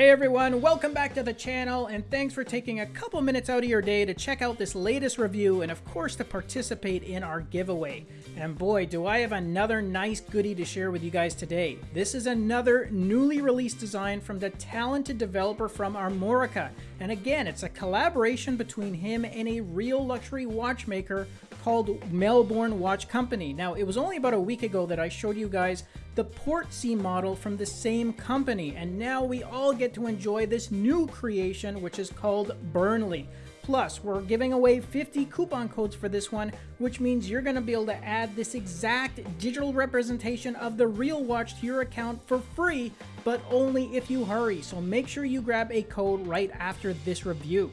Hey everyone, welcome back to the channel and thanks for taking a couple minutes out of your day to check out this latest review and of course to participate in our giveaway. And boy, do I have another nice goodie to share with you guys today. This is another newly released design from the talented developer from Armorica. And again, it's a collaboration between him and a real luxury watchmaker called Melbourne Watch Company. Now, it was only about a week ago that I showed you guys the Portsea model from the same company, and now we all get to enjoy this new creation, which is called Burnley. Plus, we're giving away 50 coupon codes for this one, which means you're going to be able to add this exact digital representation of the real watch to your account for free, but only if you hurry. So make sure you grab a code right after this review.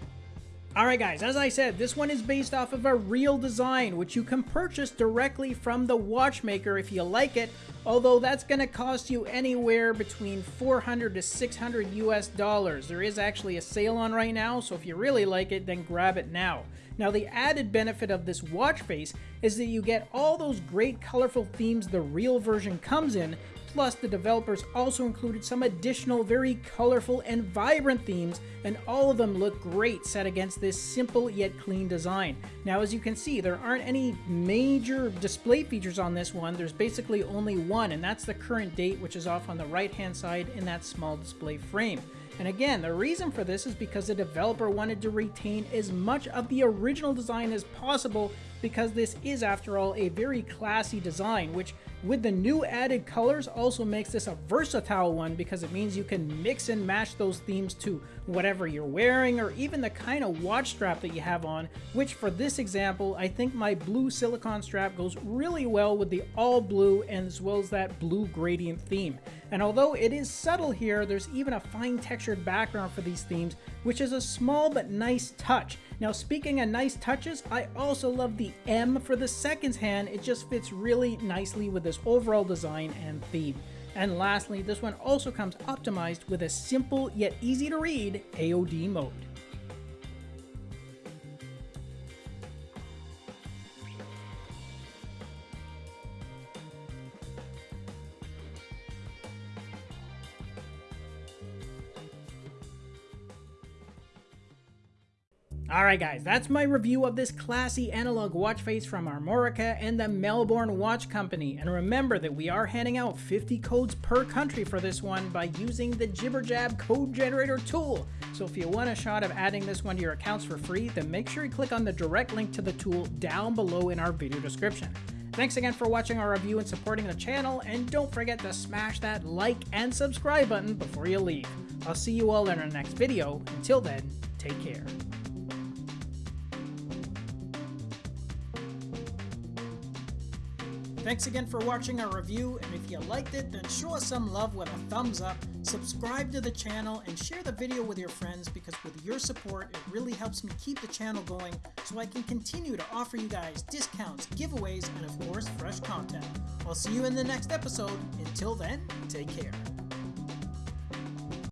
Alright guys, as I said, this one is based off of a real design, which you can purchase directly from the watchmaker if you like it, although that's going to cost you anywhere between 400 to 600 US dollars. There is actually a sale on right now, so if you really like it, then grab it now. Now the added benefit of this watch face is that you get all those great colorful themes the real version comes in, Plus, the developers also included some additional very colorful and vibrant themes, and all of them look great set against this simple yet clean design. Now, as you can see, there aren't any major display features on this one. There's basically only one, and that's the current date, which is off on the right-hand side in that small display frame. And again, the reason for this is because the developer wanted to retain as much of the original design as possible because this is, after all, a very classy design, which with the new added colors also makes this a versatile one because it means you can mix and match those themes to whatever you're wearing or even the kind of watch strap that you have on, which for this example, I think my blue silicone strap goes really well with the all blue and as well as that blue gradient theme. And although it is subtle here, there's even a fine textured background for these themes, which is a small but nice touch. Now speaking of nice touches, I also love the M for the seconds hand. It just fits really nicely with this overall design and theme. And lastly, this one also comes optimized with a simple yet easy to read AOD mode. Alright guys, that's my review of this classy analog watch face from Armorica and the Melbourne Watch Company. And remember that we are handing out 50 codes per country for this one by using the Jibberjab code generator tool. So if you want a shot of adding this one to your accounts for free, then make sure you click on the direct link to the tool down below in our video description. Thanks again for watching our review and supporting the channel, and don't forget to smash that like and subscribe button before you leave. I'll see you all in our next video. Until then, take care. Thanks again for watching our review, and if you liked it, then show us some love with a thumbs up, subscribe to the channel, and share the video with your friends because with your support, it really helps me keep the channel going so I can continue to offer you guys discounts, giveaways, and of course, fresh content. I'll see you in the next episode. Until then, take care.